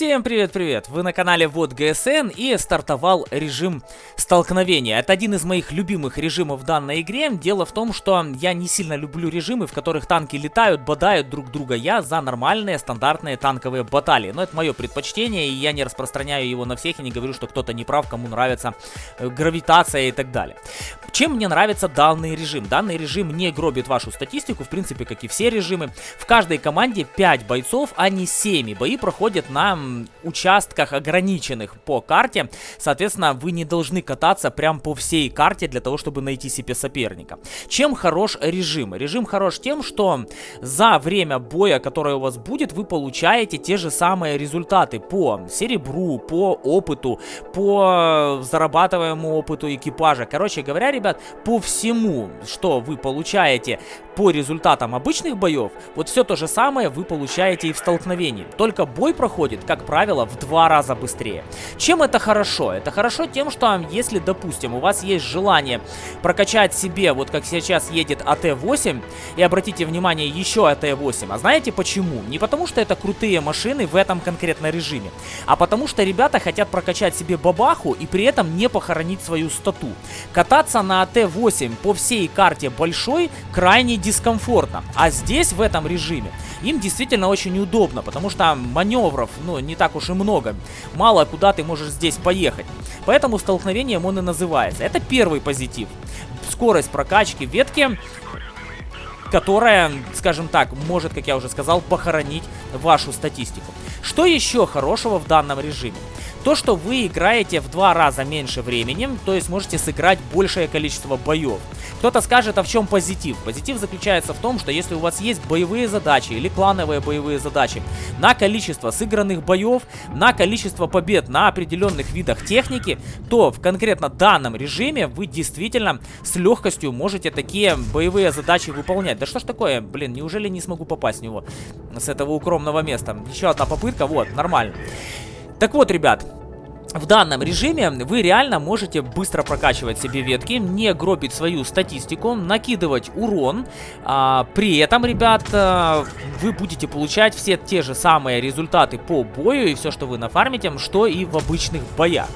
Всем привет-привет! Вы на канале Вот ГСН и стартовал режим столкновения. Это один из моих любимых режимов в данной игре. Дело в том, что я не сильно люблю режимы, в которых танки летают, бодают друг друга. Я за нормальные стандартные танковые баталии. Но это мое предпочтение, и я не распространяю его на всех и не говорю, что кто-то не прав, кому нравится э, гравитация и так далее. Чем мне нравится данный режим? Данный режим не гробит вашу статистику, в принципе, как и все режимы. В каждой команде 5 бойцов, а не 7. Бои проходят на участках ограниченных по карте. Соответственно, вы не должны кататься прям по всей карте для того, чтобы найти себе соперника. Чем хорош режим? Режим хорош тем, что за время боя, которое у вас будет, вы получаете те же самые результаты по серебру, по опыту, по зарабатываемому опыту экипажа. Короче говоря, ребят, по всему, что вы получаете по результатам обычных боев, вот все то же самое вы получаете и в столкновении. Только бой проходит, как правило, в два раза быстрее. Чем это хорошо? Это хорошо тем, что если, допустим, у вас есть желание прокачать себе, вот как сейчас едет АТ-8, и обратите внимание, еще АТ-8. А знаете почему? Не потому, что это крутые машины в этом конкретно режиме, а потому что ребята хотят прокачать себе бабаху и при этом не похоронить свою стату. Кататься на АТ-8 по всей карте большой крайне дискомфортно. А здесь, в этом режиме, им действительно очень удобно, потому что маневров, ну, не так уж и много. Мало куда ты можешь здесь поехать. Поэтому столкновением он и называется. Это первый позитив. Скорость прокачки ветки которая, скажем так, может, как я уже сказал, похоронить вашу статистику. Что еще хорошего в данном режиме? То, что вы играете в два раза меньше времени, то есть можете сыграть большее количество боев. Кто-то скажет, а в чем позитив? Позитив заключается в том, что если у вас есть боевые задачи или клановые боевые задачи на количество сыгранных боев, на количество побед на определенных видах техники, то в конкретно данном режиме вы действительно с легкостью можете такие боевые задачи выполнять. Да что ж такое, блин, неужели не смогу попасть в него с этого укромного места? Еще одна попытка, вот, нормально. Так вот, ребят, в данном режиме вы реально можете быстро прокачивать себе ветки, не гробить свою статистику, накидывать урон. А, при этом, ребят, а, вы будете получать все те же самые результаты по бою и все, что вы нафармите, что и в обычных боях.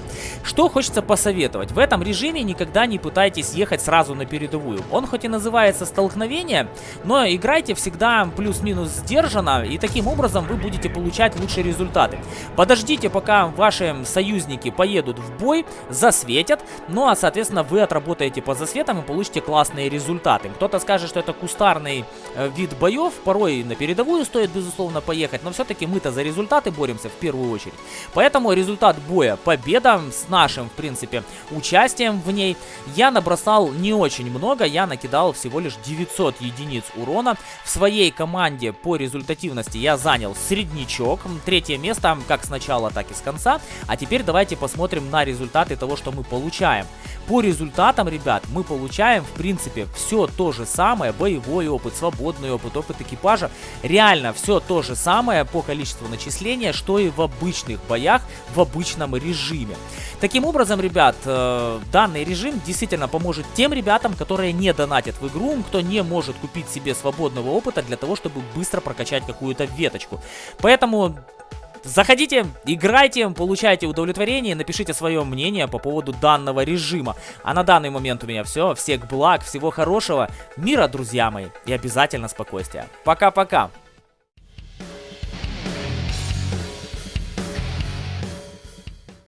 Что хочется посоветовать. В этом режиме никогда не пытайтесь ехать сразу на передовую. Он хоть и называется столкновение, но играйте всегда плюс-минус сдержанно, и таким образом вы будете получать лучшие результаты. Подождите, пока ваши союзники поедут в бой, засветят, ну а соответственно вы отработаете по засветам и получите классные результаты. Кто-то скажет, что это кустарный э, вид боев, порой на передовую стоит безусловно поехать, но все-таки мы-то за результаты боремся в первую очередь. Поэтому результат боя победа с нашим, в принципе, участием в ней. Я набросал не очень много, я накидал всего лишь 900 единиц урона. В своей команде по результативности я занял среднячок, третье место как с начала, так и с конца. А теперь давайте посмотрим на результаты того, что мы получаем. По результатам, ребят, мы получаем, в принципе, все то же самое, боевой опыт, свободный опыт, опыт экипажа. Реально все то же самое по количеству начисления, что и в обычных боях, в обычном режиме. Таким образом, ребят, э, данный режим действительно поможет тем ребятам, которые не донатят в игру, кто не может купить себе свободного опыта для того, чтобы быстро прокачать какую-то веточку. Поэтому Заходите, играйте, получайте удовлетворение, напишите свое мнение по поводу данного режима. А на данный момент у меня все. Всех благ, всего хорошего, мира, друзья мои, и обязательно спокойствия. Пока-пока.